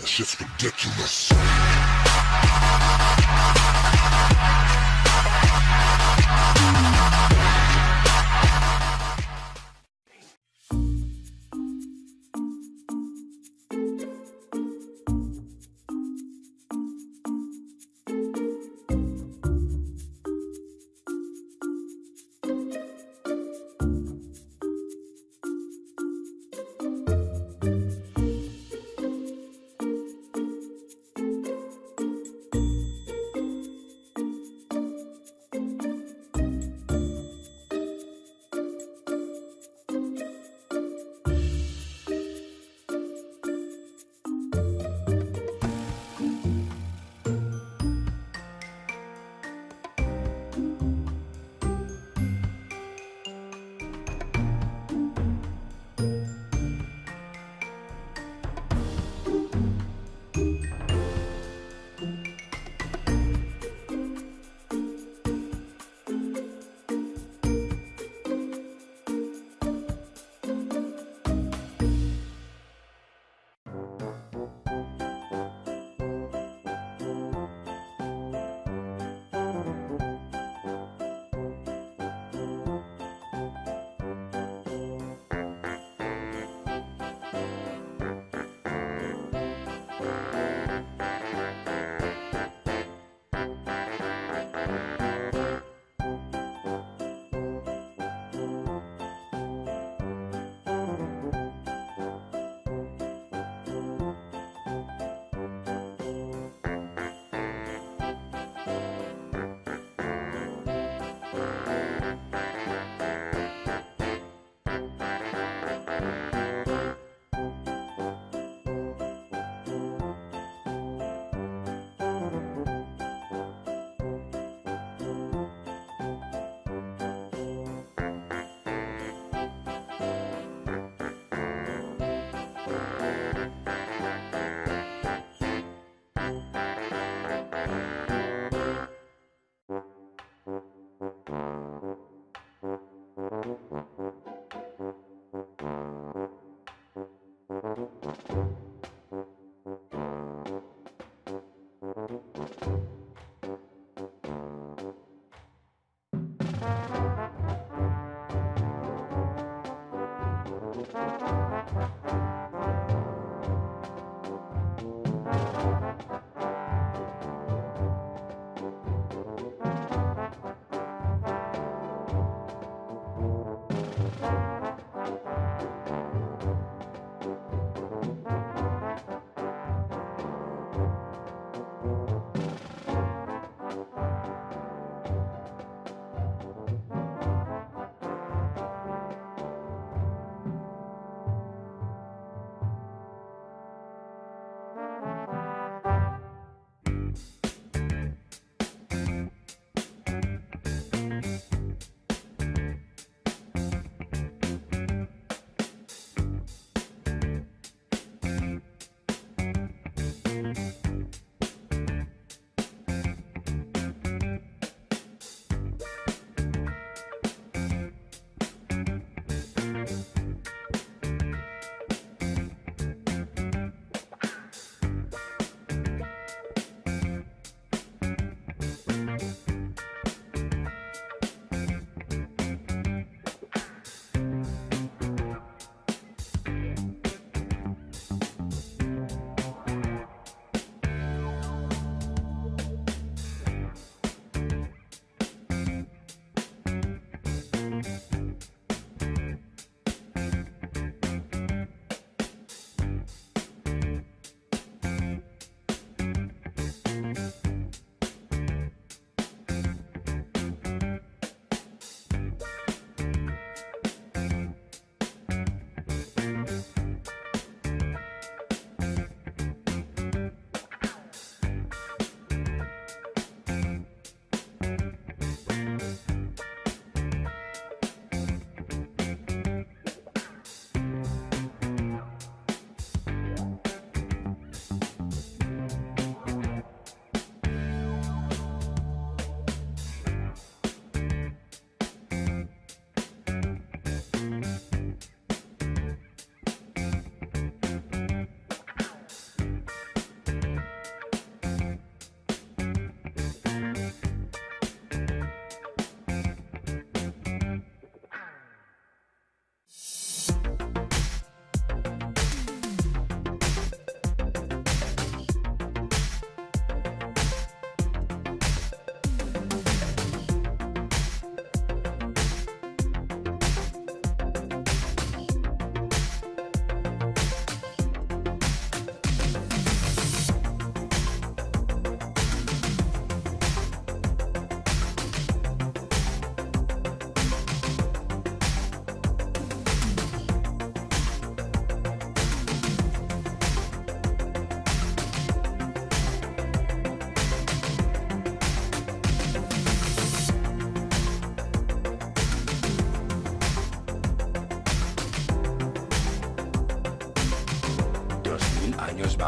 That shit's ridiculous.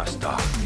master.